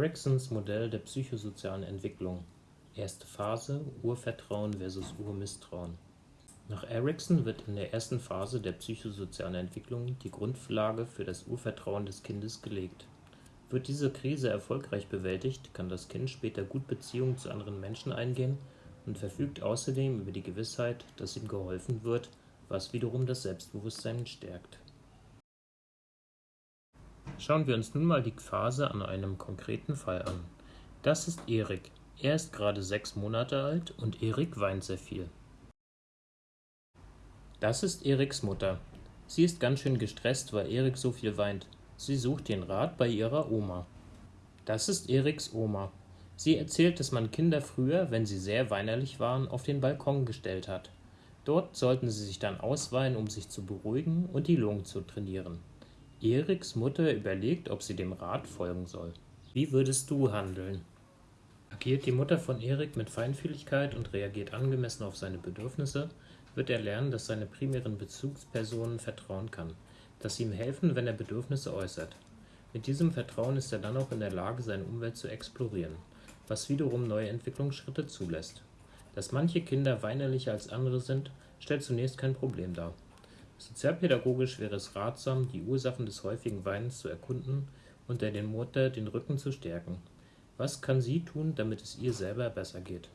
Eriksons Modell der psychosozialen Entwicklung Erste Phase Urvertrauen vs. Urmisstrauen Nach Erikson wird in der ersten Phase der psychosozialen Entwicklung die Grundlage für das Urvertrauen des Kindes gelegt. Wird diese Krise erfolgreich bewältigt, kann das Kind später gut Beziehungen zu anderen Menschen eingehen und verfügt außerdem über die Gewissheit, dass ihm geholfen wird, was wiederum das Selbstbewusstsein stärkt. Schauen wir uns nun mal die Phase an einem konkreten Fall an. Das ist Erik. Er ist gerade sechs Monate alt und Erik weint sehr viel. Das ist Eriks Mutter. Sie ist ganz schön gestresst, weil Erik so viel weint. Sie sucht den Rat bei ihrer Oma. Das ist Eriks Oma. Sie erzählt, dass man Kinder früher, wenn sie sehr weinerlich waren, auf den Balkon gestellt hat. Dort sollten sie sich dann ausweinen, um sich zu beruhigen und die Lungen zu trainieren. Eriks Mutter überlegt, ob sie dem Rat folgen soll. Wie würdest du handeln? Agiert die Mutter von Erik mit Feinfühligkeit und reagiert angemessen auf seine Bedürfnisse, wird er lernen, dass seine primären Bezugspersonen vertrauen kann, dass sie ihm helfen, wenn er Bedürfnisse äußert. Mit diesem Vertrauen ist er dann auch in der Lage, seine Umwelt zu explorieren, was wiederum neue Entwicklungsschritte zulässt. Dass manche Kinder weinerlicher als andere sind, stellt zunächst kein Problem dar. Sozialpädagogisch wäre es ratsam, die Ursachen des häufigen Weinens zu erkunden und der den Mutter den Rücken zu stärken. Was kann sie tun, damit es ihr selber besser geht?